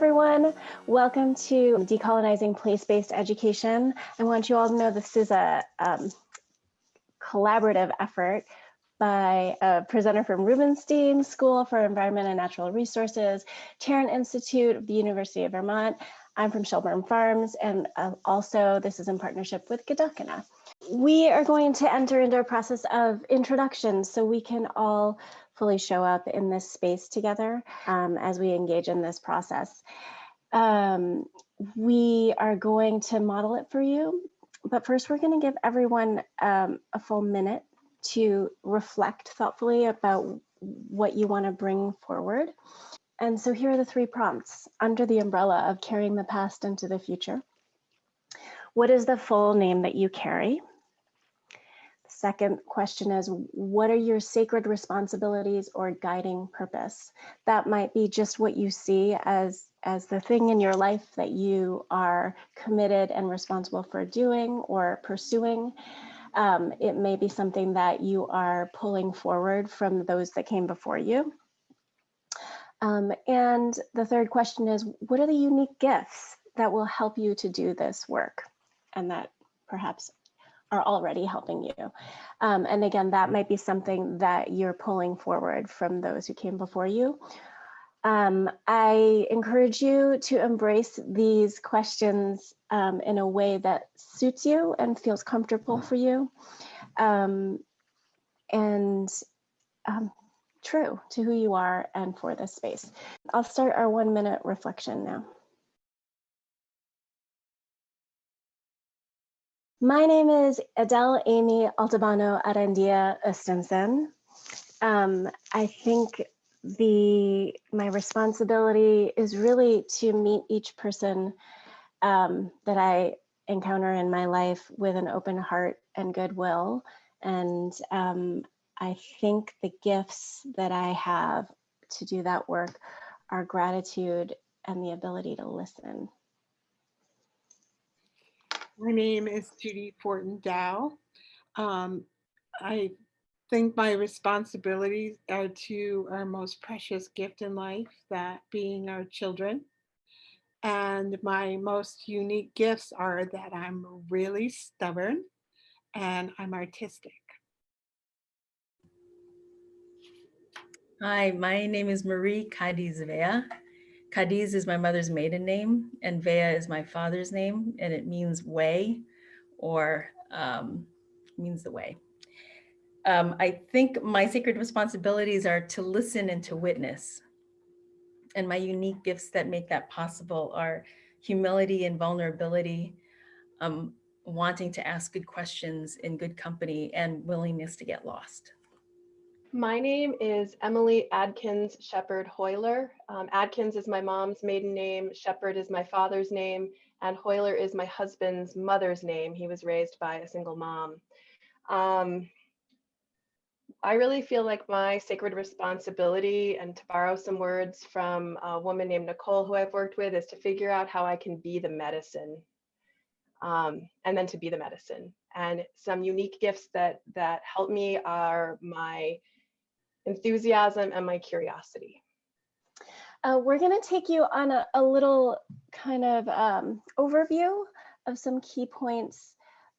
everyone. Welcome to Decolonizing Place-Based Education. I want you all to know this is a um, collaborative effort by a presenter from Rubenstein School for Environment and Natural Resources, Tarrant Institute of the University of Vermont. I'm from Shelburne Farms, and uh, also this is in partnership with Gedakina. We are going to enter into a process of introduction so we can all fully show up in this space together um, as we engage in this process. Um, we are going to model it for you, but first we're going to give everyone um, a full minute to reflect thoughtfully about what you want to bring forward. And so here are the three prompts under the umbrella of carrying the past into the future. What is the full name that you carry? Second question is, what are your sacred responsibilities or guiding purpose? That might be just what you see as, as the thing in your life that you are committed and responsible for doing or pursuing. Um, it may be something that you are pulling forward from those that came before you. Um, and the third question is, what are the unique gifts that will help you to do this work? And that perhaps are already helping you. Um, and again, that might be something that you're pulling forward from those who came before you. Um, I encourage you to embrace these questions um, in a way that suits you and feels comfortable for you. Um, and um, true to who you are and for this space. I'll start our one minute reflection now. My name is Adele Amy Altabano Arandia Ostensen. Um, I think the my responsibility is really to meet each person um, that I encounter in my life with an open heart and goodwill. And um, I think the gifts that I have to do that work are gratitude and the ability to listen. My name is Judy Fortin Dow. Um, I think my responsibilities are to our most precious gift in life, that being our children. And my most unique gifts are that I'm really stubborn and I'm artistic. Hi, my name is Marie Cadiz Vea. Cadiz is my mother's maiden name and Vea is my father's name and it means way or um, means the way. Um, I think my sacred responsibilities are to listen and to witness. And my unique gifts that make that possible are humility and vulnerability, um, wanting to ask good questions in good company and willingness to get lost. My name is Emily Adkins Shepard Hoyler. Um, Adkins is my mom's maiden name, Shepard is my father's name, and Hoyler is my husband's mother's name. He was raised by a single mom. Um, I really feel like my sacred responsibility, and to borrow some words from a woman named Nicole, who I've worked with, is to figure out how I can be the medicine um, and then to be the medicine. And some unique gifts that that help me are my enthusiasm and my curiosity. Uh, we're going to take you on a, a little kind of um, overview of some key points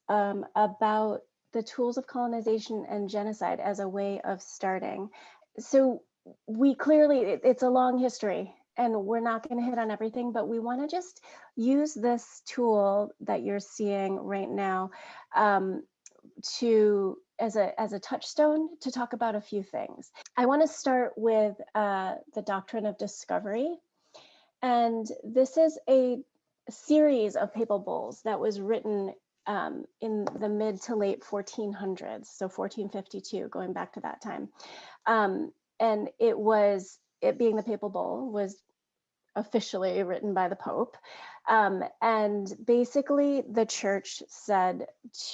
um, about the tools of colonization and genocide as a way of starting. So we clearly, it, it's a long history and we're not going to hit on everything, but we want to just use this tool that you're seeing right now um, to as a as a touchstone to talk about a few things. I want to start with uh, the doctrine of discovery, and this is a series of papal bulls that was written um, in the mid to late 1400s, so 1452, going back to that time, um, and it was it being the papal bull was officially written by the Pope. Um, and basically, the church said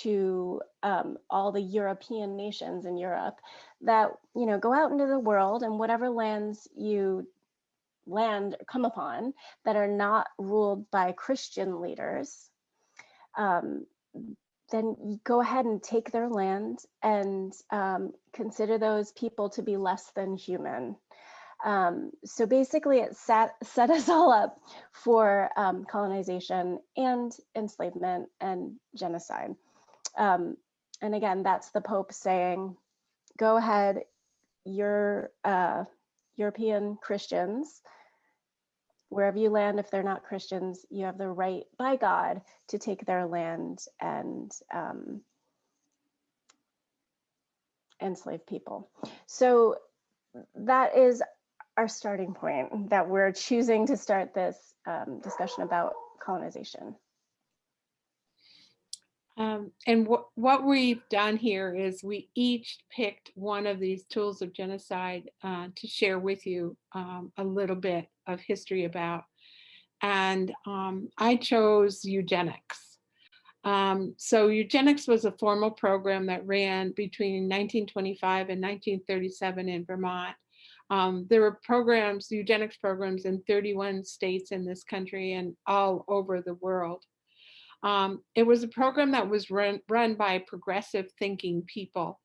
to um, all the European nations in Europe that, you know, go out into the world and whatever lands you land come upon that are not ruled by Christian leaders, um, then go ahead and take their land and um, consider those people to be less than human Um, so basically it set, set us all up for um, colonization and enslavement and genocide. Um, and again, that's the Pope saying, go ahead, you're uh, European Christians, wherever you land, if they're not Christians, you have the right by God to take their land and um, enslave people. So that is our starting point that we're choosing to start this um, discussion about colonization. Um, and what, what we've done here is we each picked one of these tools of genocide uh, to share with you um, a little bit of history about. And um, I chose eugenics. Um, so eugenics was a formal program that ran between 1925 and 1937 in Vermont. Um, there were programs, eugenics programs in 31 states in this country and all over the world. Um, it was a program that was run, run by progressive thinking people.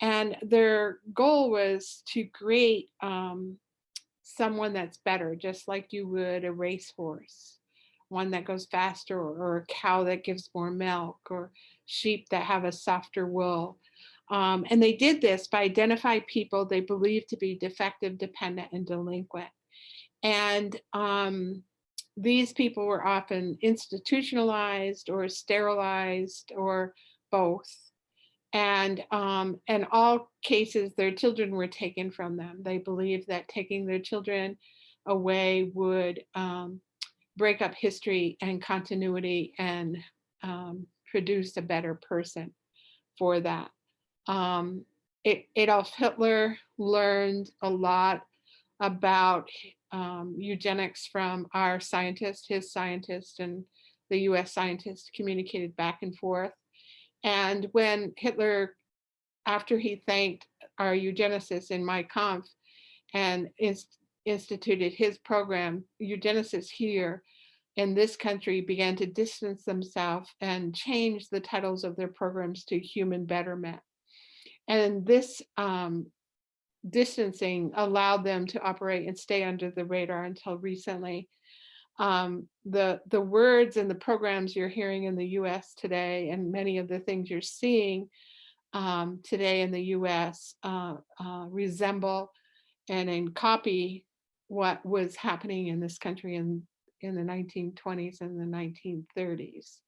And their goal was to create um, someone that's better, just like you would a racehorse, one that goes faster, or, or, a cow that gives more milk, or sheep that have a softer wool. Um, and they did this by identifying people they believed to be defective, dependent, and delinquent. And um, these people were often institutionalized or sterilized or both. And um, in all cases, their children were taken from them. They believed that taking their children away would um, break up history and continuity and um, produce a better person for that. Um, Adolf Hitler learned a lot about um, eugenics from our scientist, his scientist, and the US scientist communicated back and forth. And when Hitler, after he thanked our eugenicists in Mein Kampf and inst instituted his program, eugenicists here in this country began to distance themselves and change the titles of their programs to human betterment. And this um, distancing allowed them to operate and stay under the radar until recently. Um, the, the words and the programs you're hearing in the US today and many of the things you're seeing um, today in the US uh, uh, resemble and in copy what was happening in this country in, in the 1920s and the 1930s.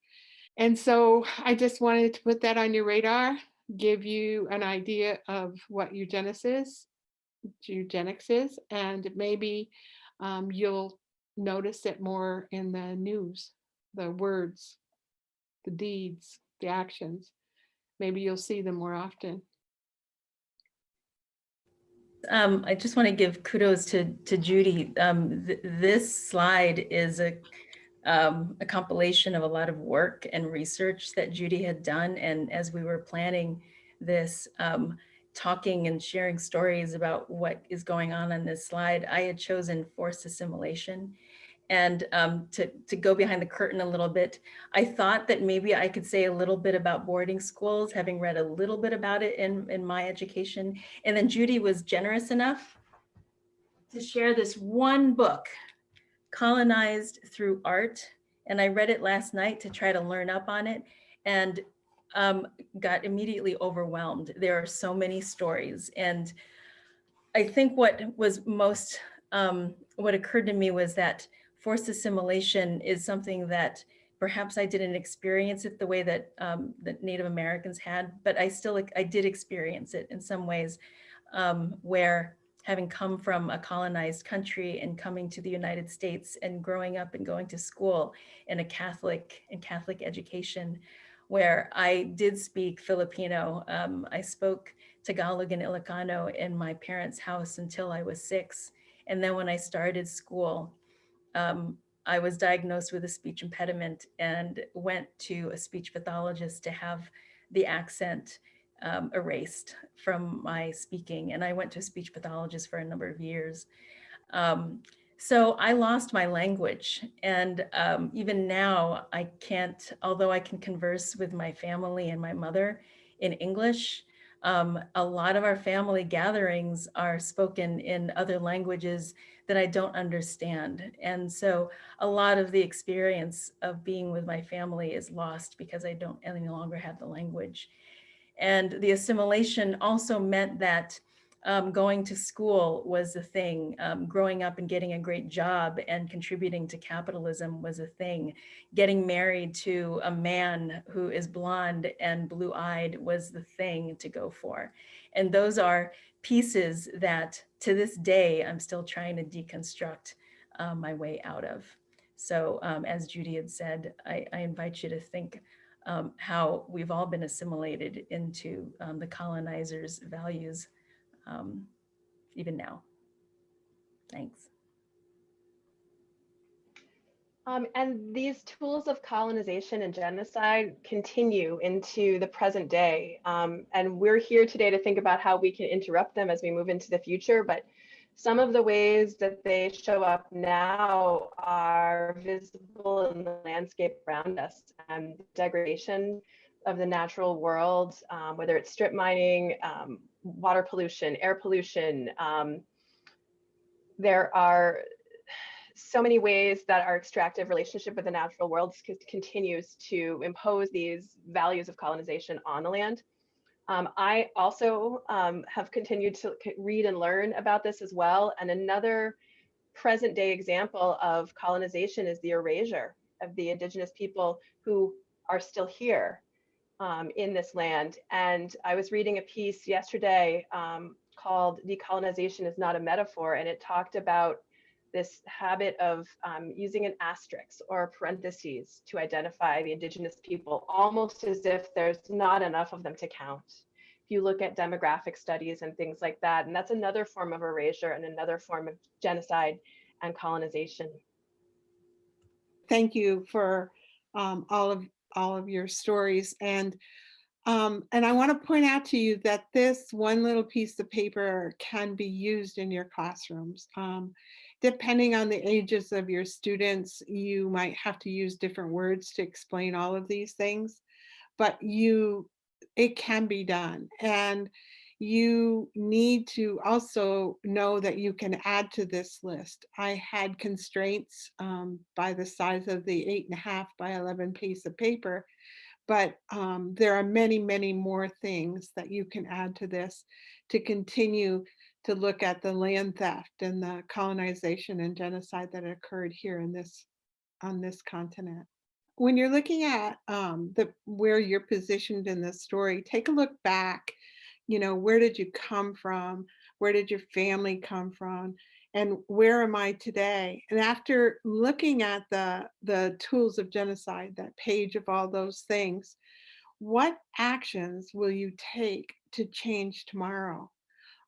And so I just wanted to put that on your radar give you an idea of what eugenics is, eugenics is, and maybe um, you'll notice it more in the news, the words, the deeds, the actions. Maybe you'll see them more often. Um, I just want to give kudos to, to Judy. Um, th this slide is a um, a compilation of a lot of work and research that Judy had done. And as we were planning this, um, talking and sharing stories about what is going on on this slide, I had chosen forced assimilation. And um, to, to go behind the curtain a little bit, I thought that maybe I could say a little bit about boarding schools, having read a little bit about it in, in my education. And then Judy was generous enough to share this one book colonized through art. And I read it last night to try to learn up on it and um, got immediately overwhelmed. There are so many stories. And I think what was most, um, what occurred to me was that forced assimilation is something that perhaps I didn't experience it the way that, um, that Native Americans had, but I still, I did experience it in some ways um, where having come from a colonized country and coming to the United States and growing up and going to school in a Catholic and Catholic education where I did speak Filipino. Um, I spoke Tagalog and Ilocano in my parents' house until I was six. And then when I started school, um, I was diagnosed with a speech impediment and went to a speech pathologist to have the accent um, erased from my speaking. And I went to a speech pathologist for a number of years. Um, so I lost my language. And um, even now I can't, although I can converse with my family and my mother in English, Um, a lot of our family gatherings are spoken in other languages that I don't understand. And so a lot of the experience of being with my family is lost because I don't any longer have the language. And the assimilation also meant that um, going to school was a thing. Um, growing up and getting a great job and contributing to capitalism was a thing. Getting married to a man who is blonde and blue eyed was the thing to go for. And those are pieces that to this day, I'm still trying to deconstruct uh, my way out of. So um, as Judy had said, I, I invite you to think um, how we've all been assimilated into um, the colonizers' values um, even now. Thanks. Um, and these tools of colonization and genocide continue into the present day. Um, and we're here today to think about how we can interrupt them as we move into the future. But some of the ways that they show up now are visible in the landscape around us and degradation of the natural world, um, whether it's strip mining, um, water pollution, air pollution. Um, there are so many ways that our extractive relationship with the natural world continues to impose these values of colonization on the land. Um, I also um, have continued to read and learn about this as well. And another present day example of colonization is the erasure of the indigenous people who are still here um, in this land. And I was reading a piece yesterday um, called Decolonization is Not a Metaphor, and it talked about this habit of um, using an asterisk or parentheses to identify the indigenous people, almost as if there's not enough of them to count. If you look at demographic studies and things like that, and that's another form of erasure and another form of genocide and colonization. Thank you for um, all of all of your stories. And um, and I want to point out to you that this one little piece of paper can be used in your classrooms. Um, depending on the ages of your students, you might have to use different words to explain all of these things, but you, it can be done. And you need to also know that you can add to this list. I had constraints um, by the size of the eight and a half by 11 piece of paper, but um, there are many, many more things that you can add to this to continue to look at the land theft and the colonization and genocide that occurred here in this on this continent. When you're looking at um, the where you're positioned in the story, take a look back you know, where did you come from? Where did your family come from? And where am I today? And after looking at the, the tools of genocide, that page of all those things, what actions will you take to change tomorrow?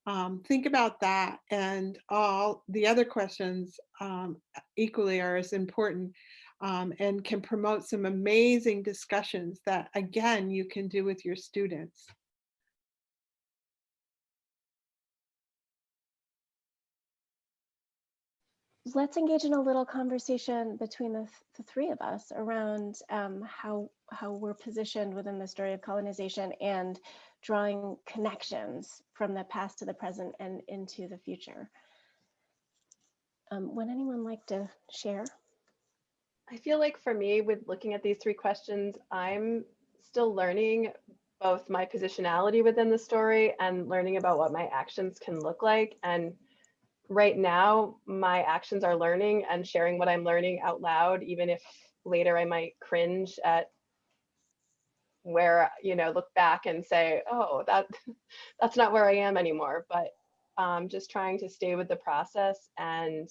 Um, think about that and all the other questions um, equally are as important um, and can promote some amazing discussions that again you can do with your students. let's engage in a little conversation between the, th the three of us around um, how how we're positioned within the story of colonization and drawing connections from the past to the present and into the future. Um, would anyone like to share? I feel like for me, with looking at these three questions, I'm still learning both my positionality within the story and learning about what my actions can look like. And right now my actions are learning and sharing what I'm learning out loud, even if later I might cringe at where, you know, look back and say, oh, that that's not where I am anymore. But um, just trying to stay with the process. And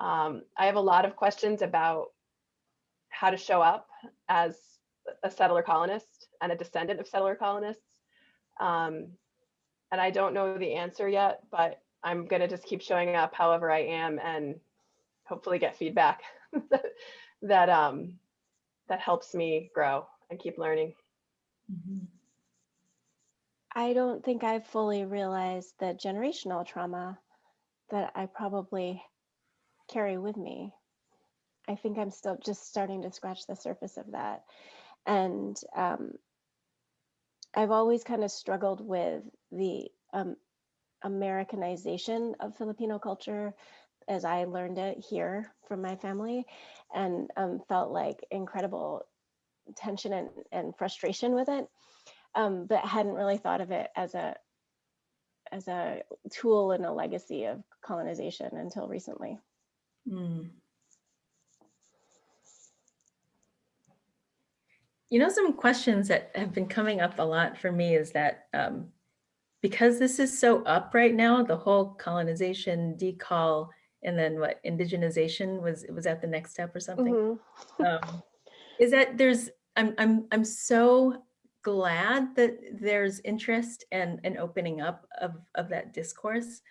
um, I have a lot of questions about how to show up as a settler colonist and a descendant of settler colonists. Um, and I don't know the answer yet, but I'm going to just keep showing up however I am and hopefully get feedback that um that helps me grow and keep learning. Mm -hmm. I don't think I've fully realized the generational trauma that I probably carry with me. I think I'm still just starting to scratch the surface of that. And um, I've always kind of struggled with the um, Americanization of Filipino culture as I learned it here from my family and um, felt like incredible tension and, and frustration with it, um, but hadn't really thought of it as a as a tool and a legacy of colonization until recently. Mm. You know, some questions that have been coming up a lot for me is that um, because this is so up right now, the whole colonization, decol, and then what indigenization was was that the next step or something? Mhm. um, is that there's I'm I'm I'm so glad that there's interest and an opening up of of that discourse.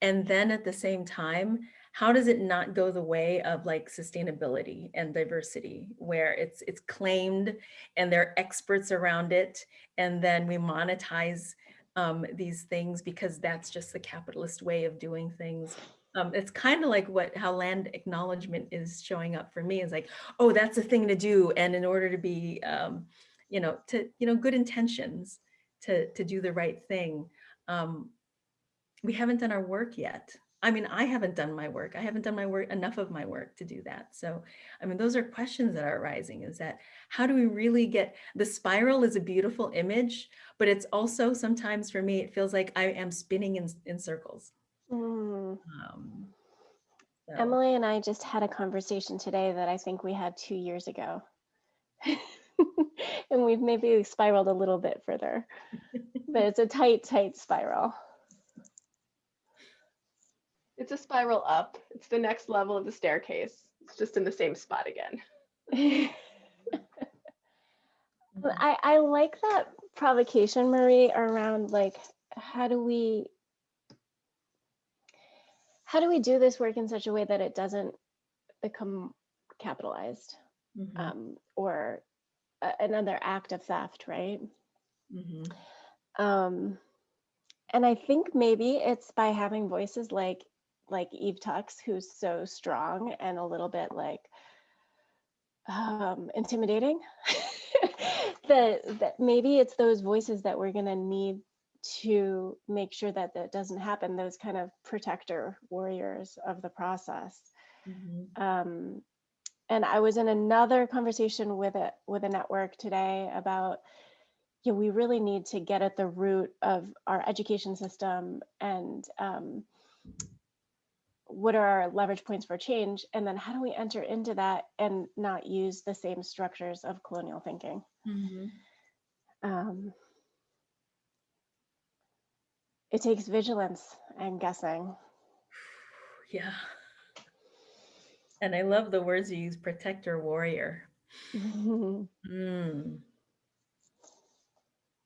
And then at the same time, how does it not go the way of like sustainability and diversity where it's it's claimed and there are experts around it and then we monetize um, these things because that's just the capitalist way of doing things um, it's kind of like what how land acknowledgement is showing up for me is like oh that's a thing to do and in order to be um, you know to you know good intentions to to do the right thing um, we haven't done our work yet. I mean i haven't done my work. I haven't done my work enough of my work to do that. So i mean those are questions that are arising is that how do we really get the spiral is a beautiful image but it's also sometimes for me it feels like i am spinning in, in circles Mm. um, so- Emily and I just had a conversation today that I think we had two years ago. and we've maybe spiraled a little bit further, but it's a tight, tight spiral. It's a spiral up. It's the next level of the staircase. It's just in the same spot again. I, I like that provocation, Marie, around like how do we how do we do this work in such a way that it doesn't become capitalized Mhm, um, or another act of theft, right? mhm, Um, and I think maybe it's by having voices like like Eve Tuck's, who's so strong and a little bit like um, intimidating. that that maybe it's those voices that we're gonna need to make sure that that doesn't happen. Those kind of protector warriors of the process. mhm, Um, and I was in another conversation with a with a network today about yeah, we really need to get at the root of our education system and um, what are our leverage points for change, and then how do we enter into that and not use the same structures of colonial thinking. mhm. Um, it takes vigilance, I'm guessing. Yeah. And I love the words you use, protector warrior. Mm.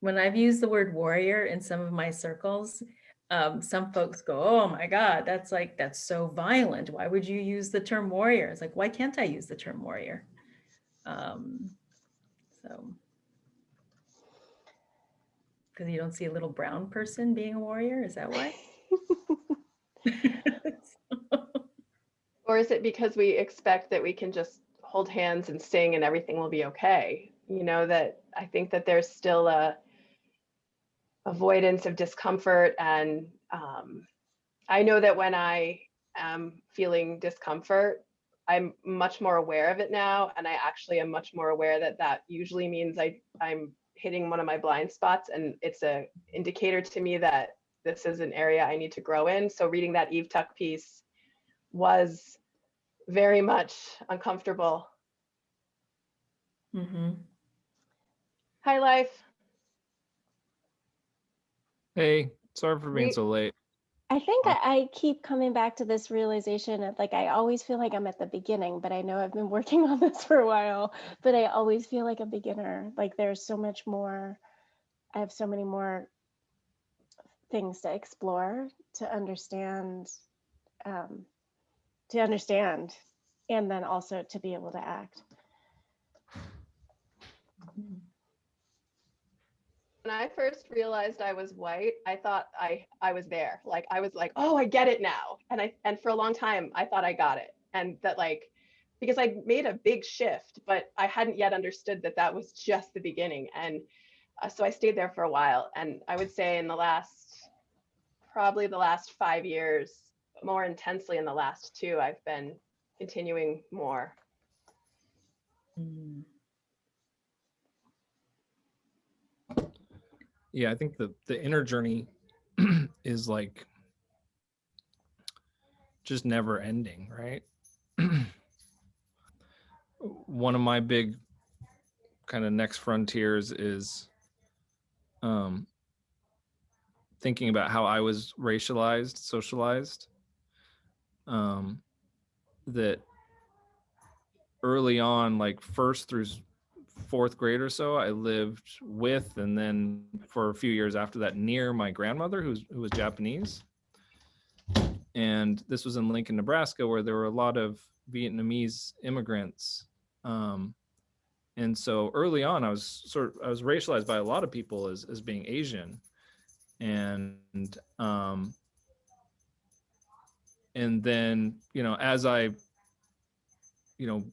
When I've used the word warrior in some of my circles, um, some folks go, oh my God, that's like, that's so violent. Why would you use the term warrior? It's like, why can't I use the term warrior? Um, so. Because you don't see a little brown person being a warrior, is that why? Or is it because we expect that we can just hold hands and sing and everything will be okay? You know, that I think that there's still a avoidance of discomfort. And um, I know that when I am feeling discomfort, I'm much more aware of it now. And I actually am much more aware that that usually means I, I'm hitting one of my blind spots. And it's a indicator to me that this is an area I need to grow in. So reading that Eve Tuck piece was very much uncomfortable. hmm Hi, life. Hey, sorry for being We- so late. I think I, I keep coming back to this realization of like I always feel like I'm at the beginning, but I know I've been working on this for a while, but I always feel like a beginner. Like there's so much more, I have so many more things to explore, to understand, um, to understand, and then also to be able to act. When I first realized I was white, I thought I I was there. Like I was like, oh, I get it now. And I and for a long time I thought I got it. And that like because I made a big shift, but I hadn't yet understood that that was just the beginning. And uh, so I stayed there for a while. And I would say in the last, probably the last five years, more intensely in the last two, I've been continuing more. Mm. Yeah, I think the the inner journey is like just never ending, right? One of my big kind of next frontiers is um thinking about how I was racialized, socialized. Um that early on, like first through fourth grade or so, I lived with, and then for a few years after that, near my grandmother, who's who was Japanese. And this was in Lincoln, Nebraska, where there were a lot of Vietnamese immigrants. Um, and so early on, I was sort of I was racialized by a lot of people as as being Asian, and um, and then you know as I you know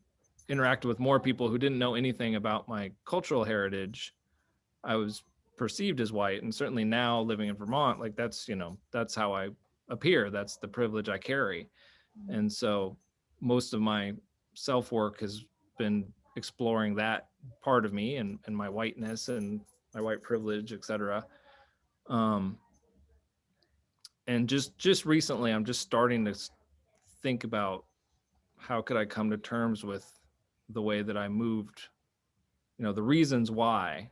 interacted with more people who didn't know anything about my cultural heritage, I was perceived as white. And certainly now living in Vermont, like that's, you know, that's how I appear. That's the privilege I carry. And so most of my self work has been exploring that part of me and, and my whiteness and my white privilege, et cetera. Um, and just just recently, I'm just starting to think about how could I come to terms with the way that I moved, you know, the reasons why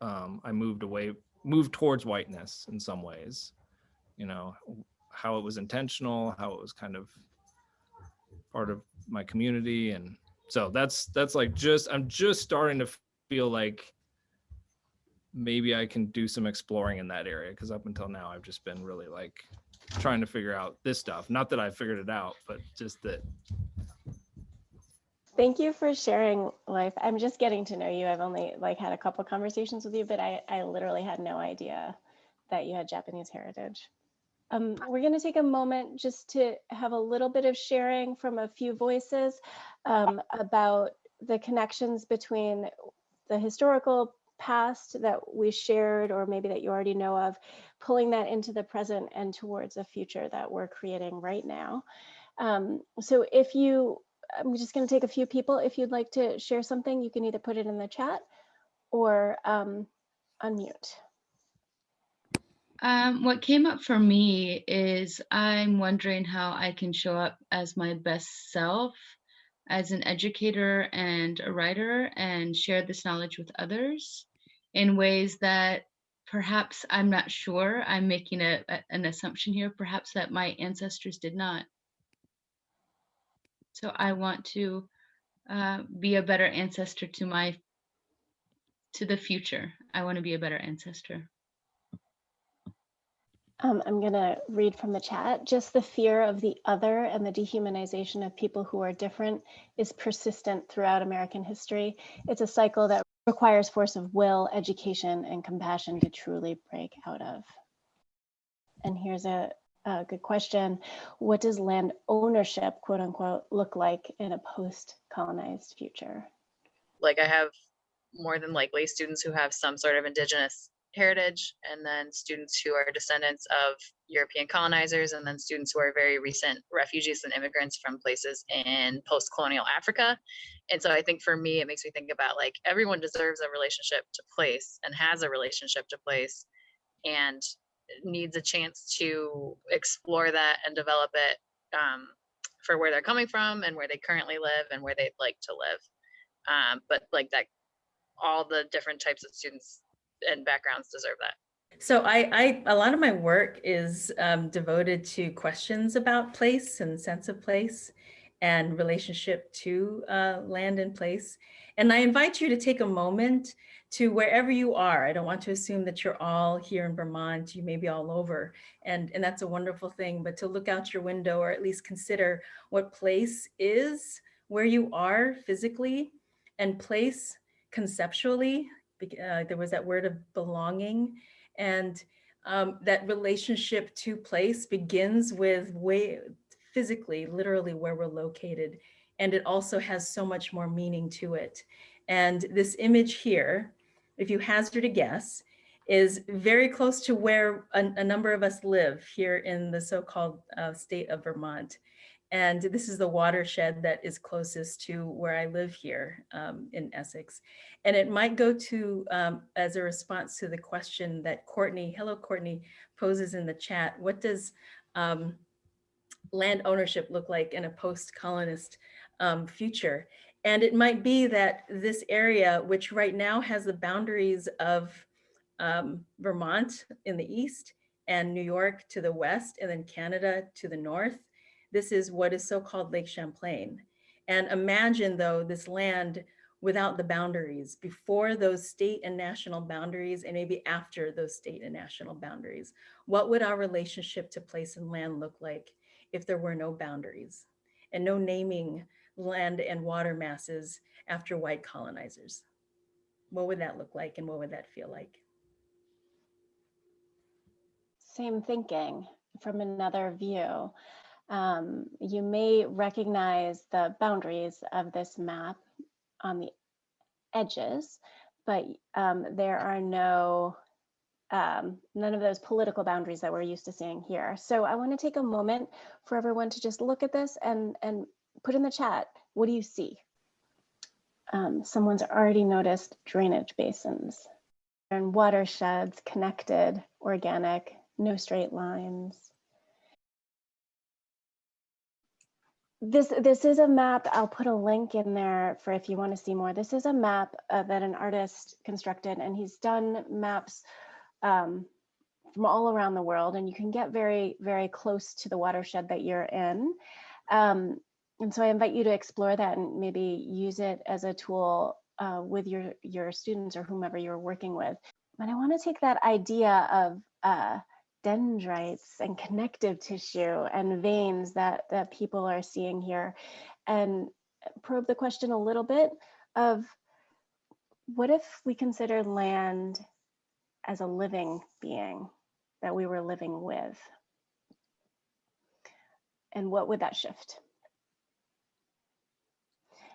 um, I moved away, moved towards whiteness in some ways, you know, how it was intentional, how it was kind of part of my community. And so that's, that's like just, I'm just starting to feel like maybe I can do some exploring in that area. Cause up until now, I've just been really like trying to figure out this stuff. Not that I figured it out, but just that Thank you for sharing life. I'm just getting to know you. I've only like had a couple conversations with you, but I, I literally had no idea that you had Japanese heritage. Um, we're going to take a moment just to have a little bit of sharing from a few voices um, about the connections between the historical past that we shared or maybe that you already know of, pulling that into the present and towards a future that we're creating right now. Um, so if you, I'm just going to take a few people. If you'd like to share something, you can either put it in the chat or um, unmute. Um, what came up for me is I'm wondering how I can show up as my best self as an educator and a writer and share this knowledge with others in ways that perhaps I'm not sure. I'm making a, an assumption here, perhaps that my ancestors did not. So I want to uh, be a better ancestor to my to the future. I want to be a better ancestor. Um, I'm going to read from the chat. Just the fear of the other and the dehumanization of people who are different is persistent throughout American history. It's a cycle that requires force of will, education, and compassion to truly break out of. And here's a, a good question. What does land ownership, quote unquote, look like in a post-colonized future? like I have more than likely students who have some sort of indigenous heritage and then students who are descendants of European colonizers and then students who are very recent refugees and immigrants from places in post-colonial Africa. And so I think for me, it makes me think about like everyone deserves a relationship to place and has a relationship to place and needs a chance to explore that and develop it um, for where they're coming from and where they currently live and where they'd like to live um, but like that all the different types of students and backgrounds deserve that So I, I, a lot of my work is um, devoted to questions about place and sense of place and relationship to uh, land and place. And I invite you to take a moment to wherever you are. I don't want to assume that you're all here in Vermont, you may be all over, and, and that's a wonderful thing, but to look out your window or at least consider what place is where you are physically and place conceptually. Uh, there was that word of belonging and um, that relationship to place begins with way physically, literally where we're located. And it also has so much more meaning to it. And this image here if you hazard a guess, is very close to where a, a number of us live here in the so-called uh, state of Vermont. And this is the watershed that is closest to where I live here um, in Essex. And it might go to um, as a response to the question that Courtney, hello Courtney, poses in the chat. What does um, land ownership look like in a post-colonist um, future? And it might be that this area, which right now has the boundaries of um, Vermont in the east and New York to the west, and then Canada to the north, this is what is so-called Lake Champlain. And imagine though this land without the boundaries, before those state and national boundaries, and maybe after those state and national boundaries. What would our relationship to place and land look like if there were no boundaries and no naming land and water masses after white colonizers? What would that look like and what would that feel like? Same thinking from another view. Um, you may recognize the boundaries of this map on the edges, but um, there are no, um, none of those political boundaries that we're used to seeing here. So I want to take a moment for everyone to just look at this and, and put in the chat, what do you see? Um, someone's already noticed drainage basins and watersheds, connected, organic, no straight lines. This this is a map. I'll put a link in there for if you want to see more. This is a map uh, that an artist constructed, and he's done maps um, from all around the world, and you can get very very close to the watershed that you're in. Um, and so I invite you to explore that and maybe use it as a tool uh, with your your students or whomever you're working with. But I want to take that idea of uh, dendrites and connective tissue and veins that, that people are seeing here and probe the question a little bit of what if we consider land as a living being that we were living with? And what would that shift?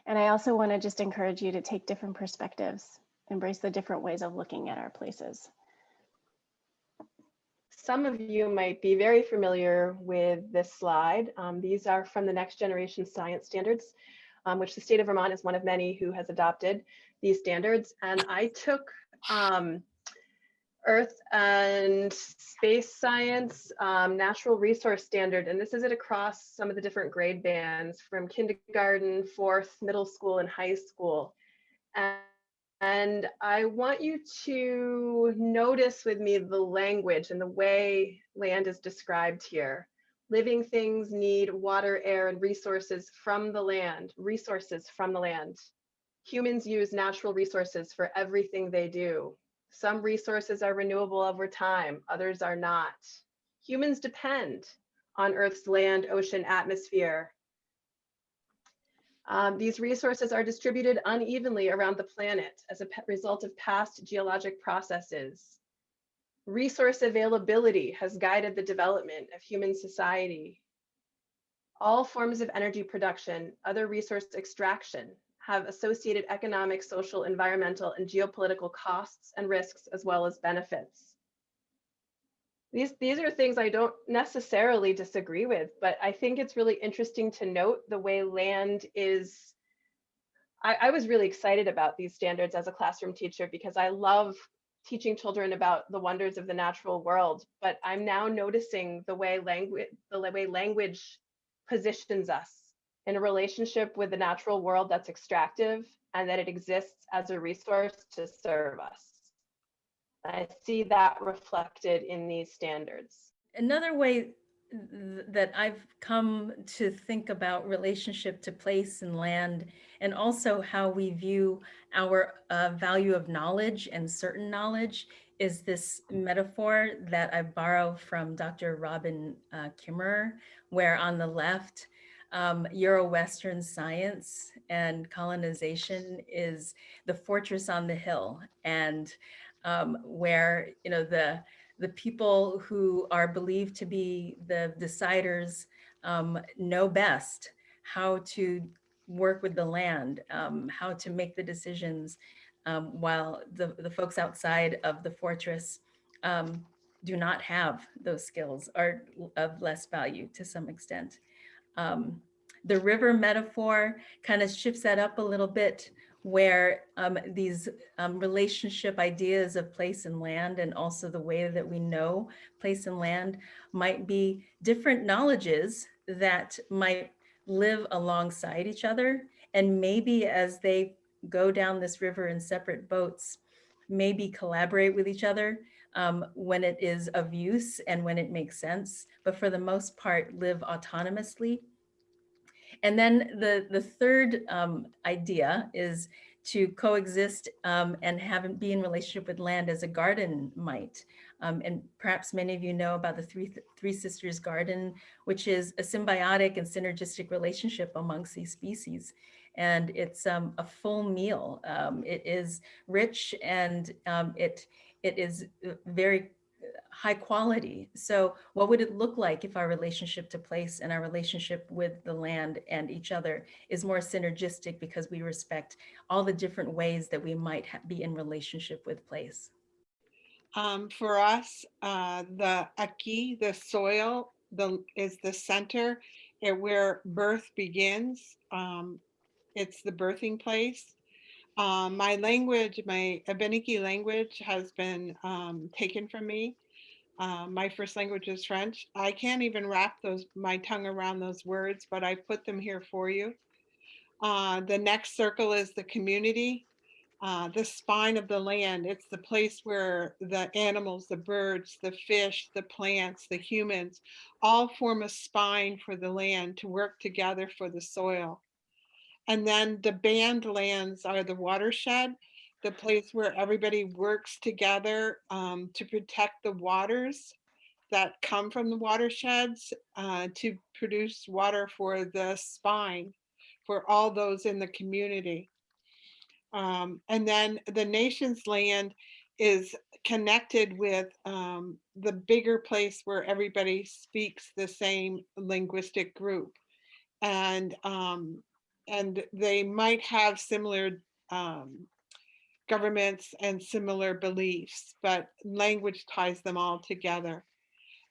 And I also want to just encourage you to take different perspectives, embrace the different ways of looking at our places. Some of you might be very familiar with this slide. Um, these are from the Next Generation Science Standards, um, which the state of Vermont is one of many who has adopted these standards. And I took um, Earth and Space Science um, Natural Resource Standard, and this is it across some of the different grade bands from kindergarten, fourth, middle school, and high school. And and I want you to notice with me the language and the way land is described here. Living things need water, air, and resources from the land, resources from the land. Humans use natural resources for everything they do. Some resources are renewable over time, others are not. Humans depend on Earth's land, ocean, atmosphere, um, these resources are distributed unevenly around the planet as a result of past geologic processes. Resource availability has guided the development of human society. All forms of energy production, other resource extraction, have associated economic, social, environmental, and geopolitical costs and risks, as well as benefits these these are things I don't necessarily disagree with, but I think it's really interesting to note the way land is. I, I was really excited about these standards as a classroom teacher because I love teaching children about the wonders of the natural world. But I'm now noticing the way language the way language positions us in a relationship with the natural world that's extractive and that it exists as a resource to serve us. I see that reflected in these standards. Another way that I've come to think about relationship to place and land, and also how we view our uh, value of knowledge and certain knowledge is this metaphor that I borrow from Dr. Robin uh, Kimmerer, where on the left, um, Euro-Western science and colonization is the fortress on the hill. And um, where you know the the people who are believed to be the deciders um, know best how to work with the land, um, how to make the decisions um, while the, the folks outside of the fortress um, do not have those skills, are of less value to some extent. Um, the river metaphor kind of shifts that up a little bit where um, these um, relationship ideas of place and land and also the way that we know place and land might be different knowledges that might live alongside each other. And maybe as they go down this river in separate boats, maybe collaborate with each other um, when it is of use and when it makes sense, but for the most part, live autonomously and then the, the third um, idea is to coexist um, and have be in relationship with land as a garden might. Um, and perhaps many of you know about the Three, Three Sisters Garden, which is a symbiotic and synergistic relationship amongst these species. And it's um, a full meal. Um, it is rich and um, it, it is uh, very high quality. So what would it look like if our relationship to place and our relationship with the land and each other is more synergistic because we respect all the different ways that we might be in relationship with place? Um, for us, uh, the aki, the soil, the is the center where birth begins. Um, it's the birthing place. Um, my language, my Abenaki language has been um, taken from me. Uh, my first language is French. I can't even wrap those my tongue around those words, but I put them here for you. Uh, the next circle is the community, uh, the spine of the land. It's the place where the animals, the birds, the fish, the plants, the humans, all form a spine for the land to work together for the soil. And then the band lands are the watershed, the place where everybody works together um, to protect the waters that come from the watersheds uh, to produce water for the spine for all those in the community. Um, and then the nation's land is connected with um, the bigger place where everybody speaks the same linguistic group. And um, and they might have similar um, governments and similar beliefs, but language ties them all together.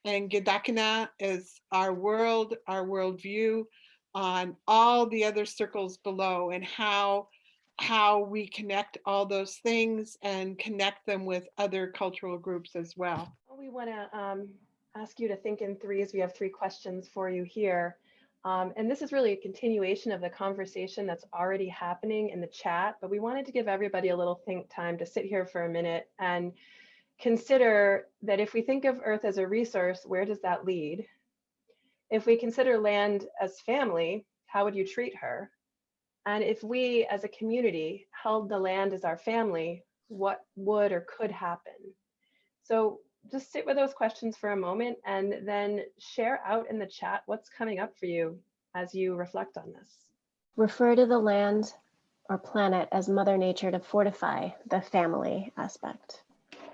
And Gedakina is our world, our worldview on all the other circles below and how how we connect all those things and connect them with other cultural groups as well. We want to um, ask you to think in threes. We have three questions for you here. Um, and this is really a continuation of the conversation that's already happening in the chat, but we wanted to give everybody a little think time to sit here for a minute and consider that if we think of Earth as a resource, where does that lead? If we consider land as family, how would you treat her? And if we as a community held the land as our family, what would or could happen? So just sit with those questions for a moment and then share out in the chat what's coming up for you as you reflect on this. Refer to the land or planet as Mother Nature to fortify the family aspect.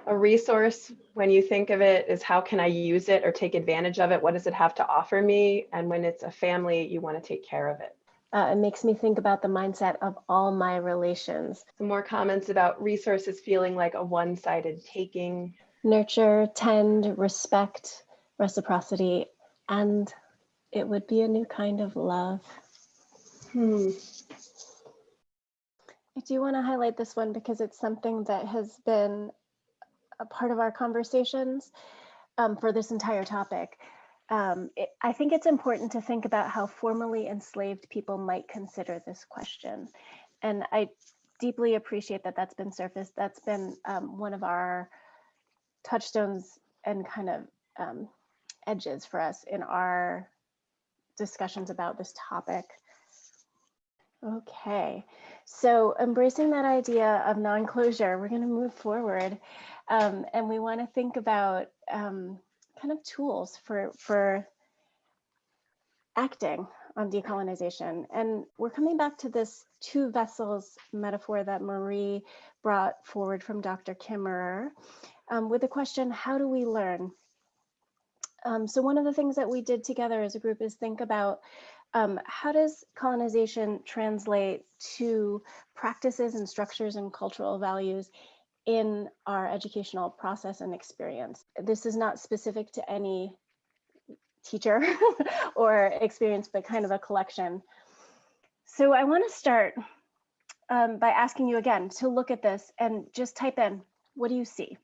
A resource, when you think of it, is how can I use it or take advantage of it? What does it have to offer me? And when it's a family, you want to take care of it. Uh, it makes me think about the mindset of all my relations. Some more comments about resources feeling like a one-sided taking nurture, tend, respect, reciprocity, and it would be a new kind of love. Hmm. I do want to highlight this one because it's something that has been a part of our conversations um, for this entire topic. Um, it, I think it's important to think about how formerly enslaved people might consider this question. And I deeply appreciate that that's been surfaced. That's been um, one of our touchstones and kind of um, edges for us in our discussions about this topic. Okay, so embracing that idea of non-closure, we're going to move forward um, and we want to think about um, kind of tools for, for acting on decolonization. And we're coming back to this two vessels metaphor that Marie brought forward from Dr. Kimmerer um, with the question, how do we learn? Um, so one of the things that we did together as a group is think about um, how does colonization translate to practices and structures and cultural values in our educational process and experience? This is not specific to any teacher or experience, but kind of a collection. So I want to start um, by asking you again to look at this and just type in, what do you see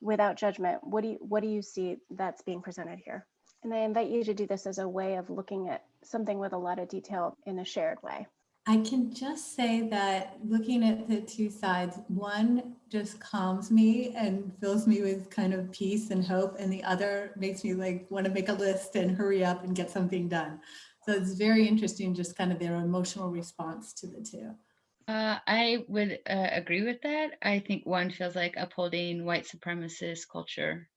without judgment? What do you, what do you see that's being presented here? And I invite you to do this as a way of looking at something with a lot of detail in a shared way. I can just say that looking at the two sides, one just calms me and fills me with kind of peace and hope, and the other makes me like want to make a list and hurry up and get something done. So it's very interesting, just kind of their emotional response to the two. Uh, I would uh, agree with that. I think one feels like upholding white supremacist culture,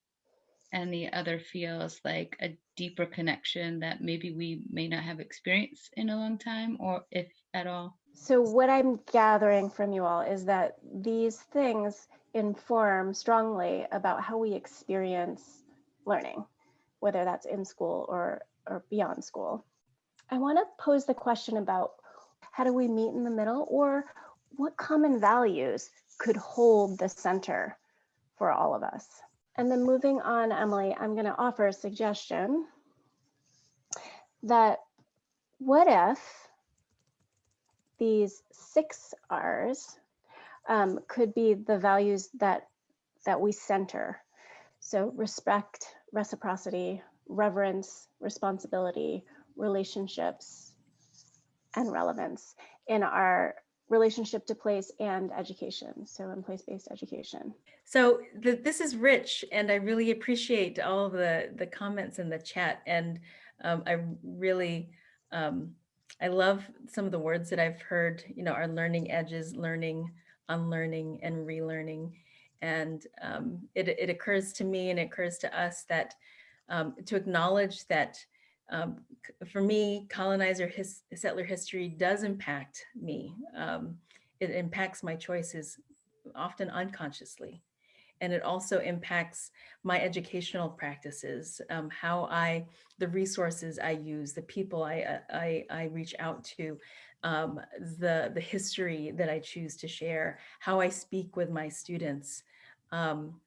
and the other feels like a deeper connection that maybe we may not have experienced in a long time, or if at all. So what I'm gathering from you all is that these things inform strongly about how we experience learning, whether that's in school or, or beyond school. I want to pose the question about how do we meet in the middle or what common values could hold the center for all of us? And then moving on, Emily, I'm going to offer a suggestion that what if these six R's um, could be the values that that we center. So respect, reciprocity, reverence, responsibility, relationships, and relevance in our relationship to place and education. So in place-based education. So the, this is rich and I really appreciate all the, the comments in the chat. And um, I really, um, I love some of the words that I've heard, you know, our learning edges, learning, unlearning, and relearning. And um, it, it occurs to me and it occurs to us that um, to acknowledge that um, for me, colonizer his, settler history does impact me. Um, it impacts my choices often unconsciously. And it also impacts my educational practices, um, how I, the resources I use, the people I, uh, I, I reach out to, um, the, the history that I choose to share, how I speak with my students. Um,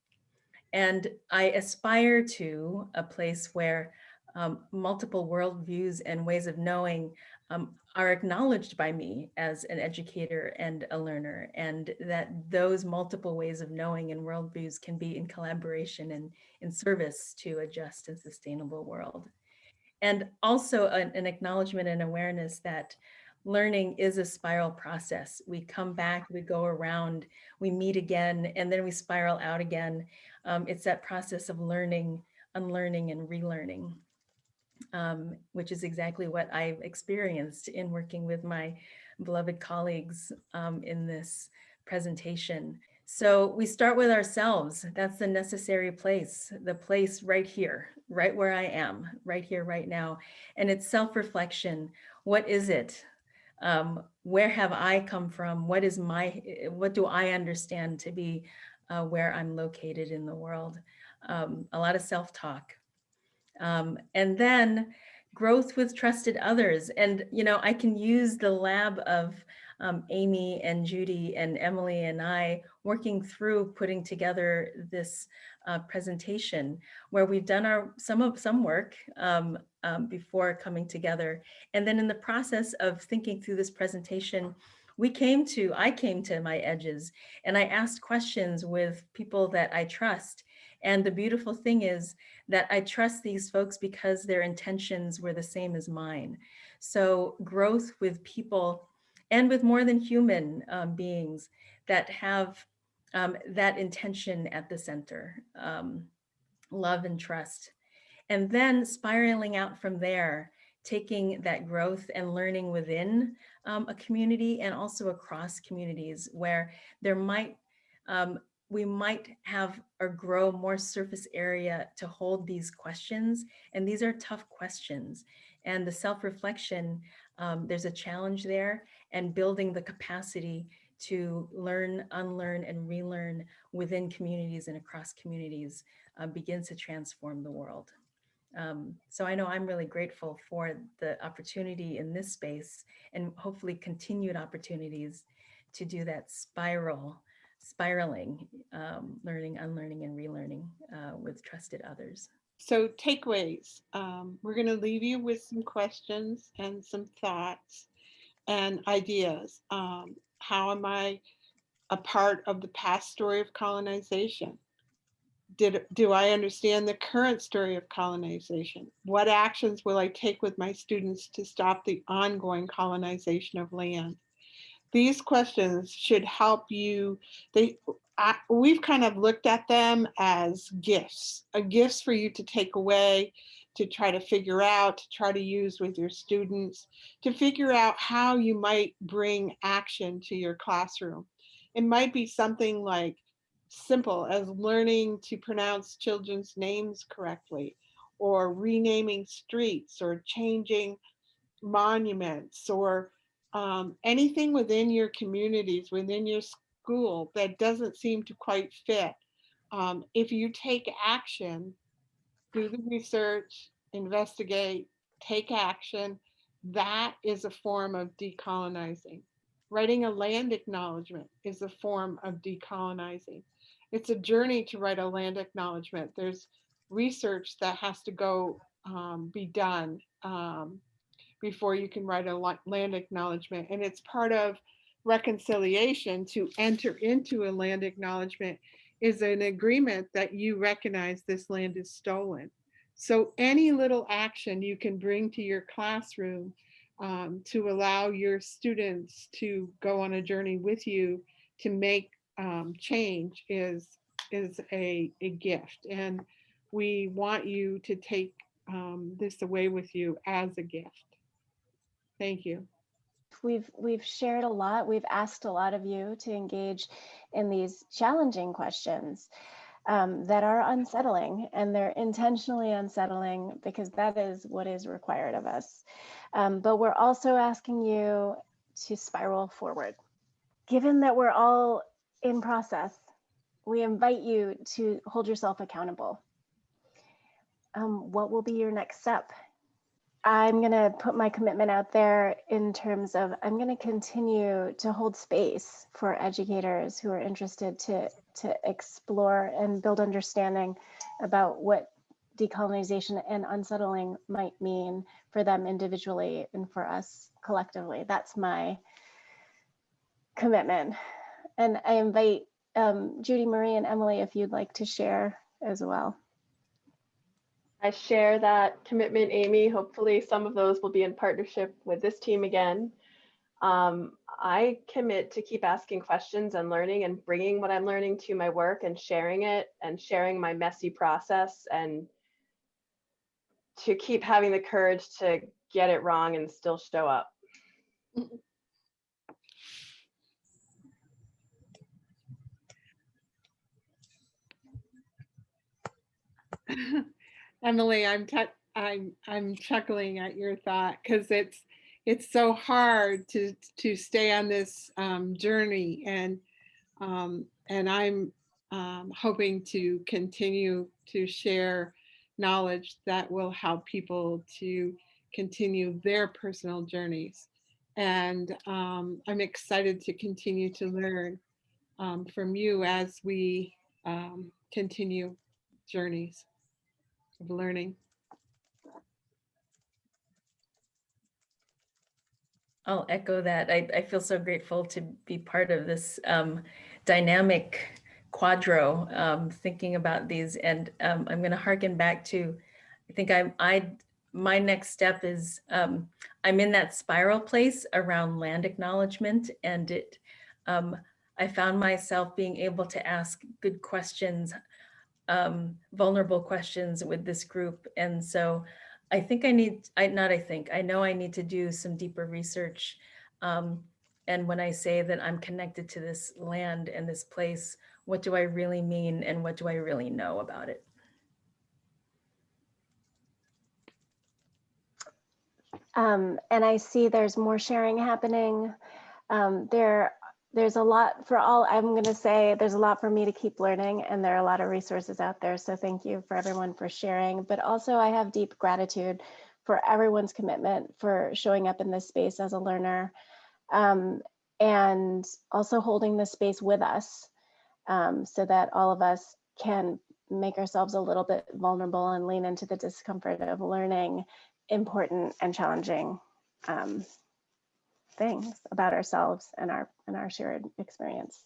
and I aspire to a place where um, multiple worldviews and ways of knowing um, are acknowledged by me as an educator and a learner, and that those multiple ways of knowing and worldviews can be in collaboration and in service to a just and sustainable world. And also an, an acknowledgement and awareness that learning is a spiral process. We come back, we go around, we meet again, and then we spiral out again. Um, it's that process of learning, unlearning, and relearning um, which is exactly what I've experienced in working with my beloved colleagues um, in this presentation. So we start with ourselves. That's the necessary place, the place right here, right where I am, right here, right now. And it's self-reflection. What is it? Um, where have I come from? What is my, what do I understand to be uh, where I'm located in the world? Um, a lot of self-talk, um, and then growth with trusted others. And, you know, I can use the lab of um, Amy and Judy and Emily and I working through putting together this uh, presentation where we've done our some of some work um, um, before coming together. And then in the process of thinking through this presentation, we came to, I came to my edges and I asked questions with people that I trust and the beautiful thing is that I trust these folks because their intentions were the same as mine. So growth with people and with more than human um, beings that have um, that intention at the center, um, love and trust. And then spiraling out from there, taking that growth and learning within um, a community and also across communities where there might um, we might have or grow more surface area to hold these questions. And these are tough questions. And the self-reflection, um, there's a challenge there and building the capacity to learn, unlearn, and relearn within communities and across communities uh, begins to transform the world. Um, so I know I'm really grateful for the opportunity in this space and hopefully continued opportunities to do that spiral, spiraling, um, learning, unlearning, and relearning uh, with trusted others. So takeaways, um, we're going to leave you with some questions and some thoughts and ideas. Um, how am I a part of the past story of colonization? Did, do I understand the current story of colonization? What actions will I take with my students to stop the ongoing colonization of land? These questions should help you, they, I, we've kind of looked at them as gifts, a gifts for you to take away, to try to figure out, to try to use with your students, to figure out how you might bring action to your classroom. It might be something like simple as learning to pronounce children's names correctly, or renaming streets, or changing monuments, or um, anything within your communities, within your school that doesn't seem to quite fit. Um, if you take action, do the research, investigate, take action, that is a form of decolonizing. Writing a land acknowledgement is a form of decolonizing. It's a journey to write a land acknowledgement. There's research that has to go um, be done um, before you can write a land acknowledgement. And it's part of reconciliation to enter into a land acknowledgement is an agreement that you recognize this land is stolen. So any little action you can bring to your classroom um, to allow your students to go on a journey with you to make um, change is, is a, a gift. And we want you to take um, this away with you as a gift. Thank you. We've we've shared a lot. We've asked a lot of you to engage in these challenging questions um, that are unsettling, and they're intentionally unsettling because that is what is required of us. Um, but we're also asking you to spiral forward. Given that we're all in process, we invite you to hold yourself accountable. Um, what will be your next step I'm going to put my commitment out there in terms of I'm going to continue to hold space for educators who are interested to, to explore and build understanding about what decolonization and unsettling might mean for them individually and for us collectively. That's my commitment. And I invite um, Judy Marie and Emily if you'd like to share as well. I share that commitment, Amy. Hopefully some of those will be in partnership with this team again. Um, I commit to keep asking questions and learning and bringing what I'm learning to my work and sharing it and sharing my messy process and to keep having the courage to get it wrong and still show up. Emily, I'm I'm I'm chuckling at your thought because it's it's so hard to to stay on this um, journey and um, and I'm um, hoping to continue to share knowledge that will help people to continue their personal journeys. And um, I'm excited to continue to learn um, from you as we um, continue journeys of learning. I'll echo that. I, I feel so grateful to be part of this um, dynamic quadro, um, thinking about these. And um, I'm going to harken back to, I think I'm, I, my next step is um, I'm in that spiral place around land acknowledgement and it, um, I found myself being able to ask good questions um, vulnerable questions with this group. And so I think I need, I not I think, I know I need to do some deeper research. Um, and when I say that I'm connected to this land and this place, what do I really mean and what do I really know about it? Um, and I see there's more sharing happening. Um, there there's a lot for all, I'm going to say there's a lot for me to keep learning and there are a lot of resources out there. So thank you for everyone for sharing. But also I have deep gratitude for everyone's commitment for showing up in this space as a learner um, and also holding this space with us um, so that all of us can make ourselves a little bit vulnerable and lean into the discomfort of learning important and challenging um, things about ourselves and our and our shared experience.